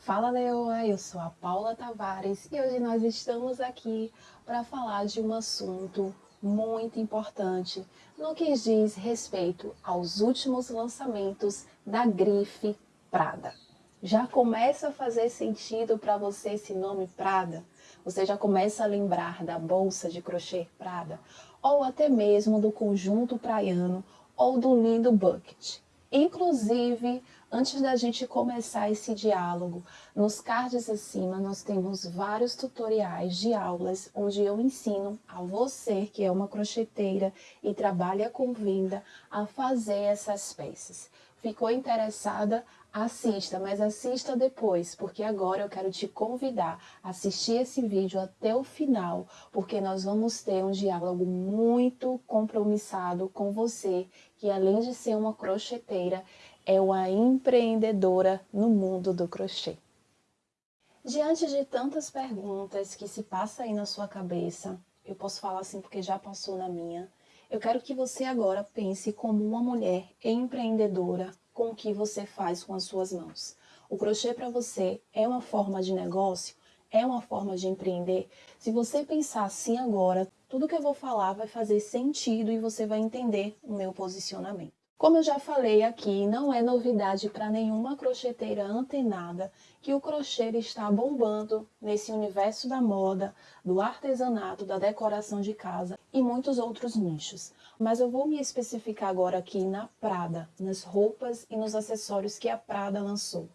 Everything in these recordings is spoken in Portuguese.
Fala Leoa, eu sou a Paula Tavares e hoje nós estamos aqui para falar de um assunto muito importante no que diz respeito aos últimos lançamentos da grife Prada. Já começa a fazer sentido para você esse nome Prada? Você já começa a lembrar da bolsa de crochê Prada? Ou até mesmo do conjunto praiano ou do lindo bucket? Inclusive, antes da gente começar esse diálogo, nos cards acima nós temos vários tutoriais de aulas onde eu ensino a você que é uma crocheteira e trabalha com venda a fazer essas peças. Ficou interessada? Assista, mas assista depois, porque agora eu quero te convidar a assistir esse vídeo até o final, porque nós vamos ter um diálogo muito compromissado com você, que além de ser uma crocheteira, é uma empreendedora no mundo do crochê. Diante de tantas perguntas que se passa aí na sua cabeça, eu posso falar assim porque já passou na minha, eu quero que você agora pense como uma mulher empreendedora, com o que você faz com as suas mãos. O crochê para você é uma forma de negócio? É uma forma de empreender? Se você pensar assim agora, tudo que eu vou falar vai fazer sentido e você vai entender o meu posicionamento. Como eu já falei aqui, não é novidade para nenhuma crocheteira antenada que o crochê está bombando nesse universo da moda, do artesanato, da decoração de casa e muitos outros nichos mas eu vou me especificar agora aqui na Prada, nas roupas e nos acessórios que a Prada lançou.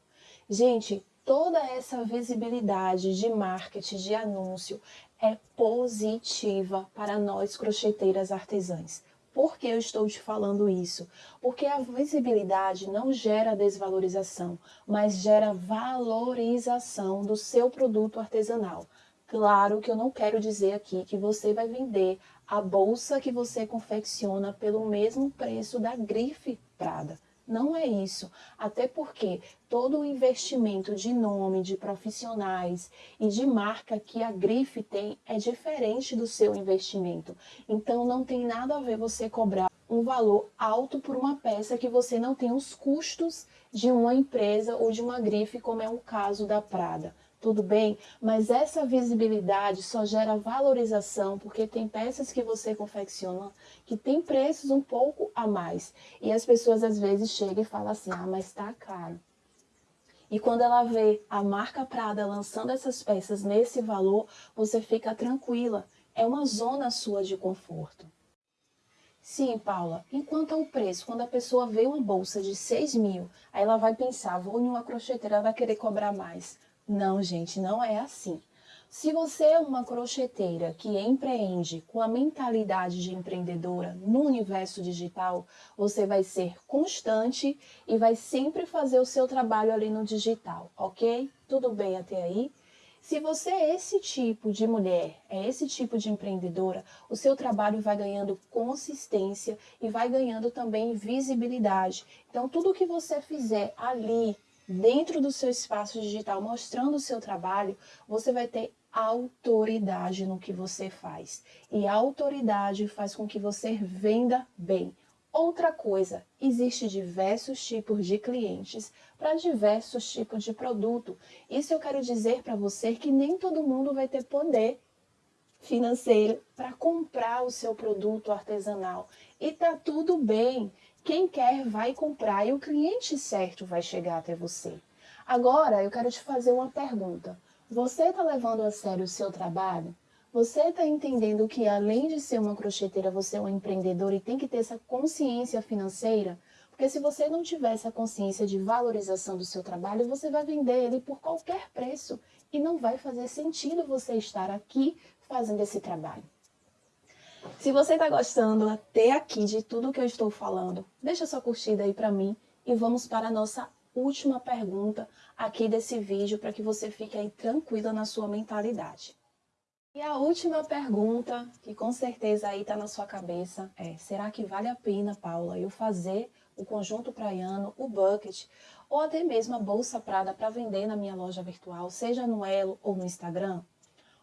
Gente, toda essa visibilidade de marketing, de anúncio, é positiva para nós crocheteiras artesãs. Por que eu estou te falando isso? Porque a visibilidade não gera desvalorização, mas gera valorização do seu produto artesanal. Claro que eu não quero dizer aqui que você vai vender a bolsa que você confecciona pelo mesmo preço da grife Prada. Não é isso, até porque todo o investimento de nome, de profissionais e de marca que a grife tem é diferente do seu investimento. Então não tem nada a ver você cobrar um valor alto por uma peça que você não tem os custos de uma empresa ou de uma grife, como é o caso da Prada tudo bem, mas essa visibilidade só gera valorização porque tem peças que você confecciona que tem preços um pouco a mais. E as pessoas às vezes chegam e falam assim, ah, mas tá caro. E quando ela vê a marca Prada lançando essas peças nesse valor, você fica tranquila. É uma zona sua de conforto. Sim, Paula, enquanto ao preço, quando a pessoa vê uma bolsa de 6 mil, aí ela vai pensar, vou em uma crocheteira, vai querer cobrar mais. Não, gente, não é assim. Se você é uma crocheteira que empreende com a mentalidade de empreendedora no universo digital, você vai ser constante e vai sempre fazer o seu trabalho ali no digital, ok? Tudo bem até aí? Se você é esse tipo de mulher, é esse tipo de empreendedora, o seu trabalho vai ganhando consistência e vai ganhando também visibilidade. Então, tudo que você fizer ali dentro do seu espaço digital, mostrando o seu trabalho, você vai ter autoridade no que você faz. E a autoridade faz com que você venda bem. Outra coisa, existe diversos tipos de clientes para diversos tipos de produto. Isso eu quero dizer para você que nem todo mundo vai ter poder financeiro para comprar o seu produto artesanal. E tá tudo bem. Quem quer vai comprar e o cliente certo vai chegar até você. Agora, eu quero te fazer uma pergunta. Você está levando a sério o seu trabalho? Você está entendendo que além de ser uma crocheteira, você é um empreendedor e tem que ter essa consciência financeira? Porque se você não tiver essa consciência de valorização do seu trabalho, você vai vender ele por qualquer preço e não vai fazer sentido você estar aqui fazendo esse trabalho. Se você está gostando até aqui de tudo que eu estou falando, deixa sua curtida aí para mim e vamos para a nossa última pergunta aqui desse vídeo para que você fique aí tranquila na sua mentalidade. E a última pergunta, que com certeza aí está na sua cabeça, é será que vale a pena, Paula, eu fazer o conjunto praiano, o bucket, ou até mesmo a bolsa prada para vender na minha loja virtual, seja no Elo ou no Instagram?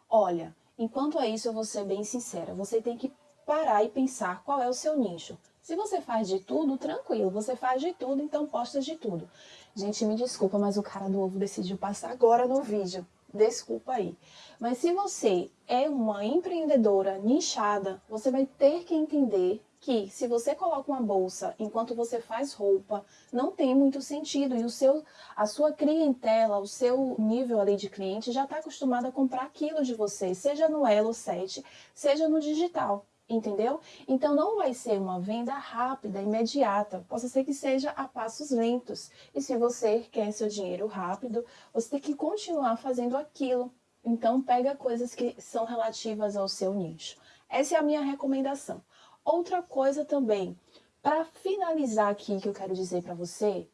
Olha, Enquanto a isso, eu vou ser bem sincera, você tem que parar e pensar qual é o seu nicho. Se você faz de tudo, tranquilo, você faz de tudo, então posta de tudo. Gente, me desculpa, mas o cara do ovo decidiu passar agora no vídeo. Desculpa aí. Mas se você é uma empreendedora nichada, você vai ter que entender que se você coloca uma bolsa enquanto você faz roupa, não tem muito sentido e o seu, a sua clientela, o seu nível ali de cliente já está acostumado a comprar aquilo de você, seja no Elo 7, seja no digital entendeu? Então não vai ser uma venda rápida, imediata, possa ser que seja a passos lentos. E se você quer seu dinheiro rápido, você tem que continuar fazendo aquilo. Então pega coisas que são relativas ao seu nicho. Essa é a minha recomendação. Outra coisa também, para finalizar aqui que eu quero dizer para você,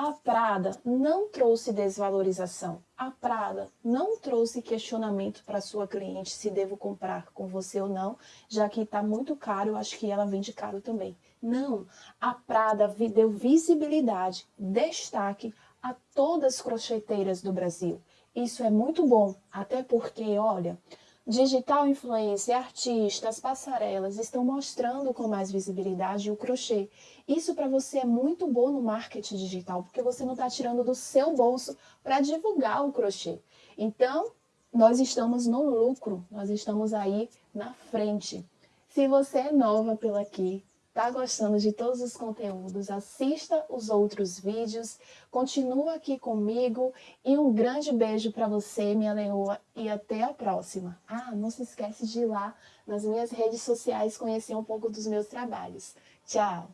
a Prada não trouxe desvalorização. A Prada não trouxe questionamento para sua cliente se devo comprar com você ou não, já que está muito caro, acho que ela vende caro também. Não, a Prada deu visibilidade, destaque a todas as crocheteiras do Brasil. Isso é muito bom, até porque, olha, Digital influencer, artistas, passarelas estão mostrando com mais visibilidade o crochê. Isso para você é muito bom no marketing digital, porque você não está tirando do seu bolso para divulgar o crochê. Então, nós estamos no lucro, nós estamos aí na frente. Se você é nova pela aqui, está gostando de todos os conteúdos, assista os outros vídeos, continua aqui comigo e um grande beijo para você, minha leoa, e até a próxima. Ah, não se esquece de ir lá nas minhas redes sociais conhecer um pouco dos meus trabalhos. Tchau!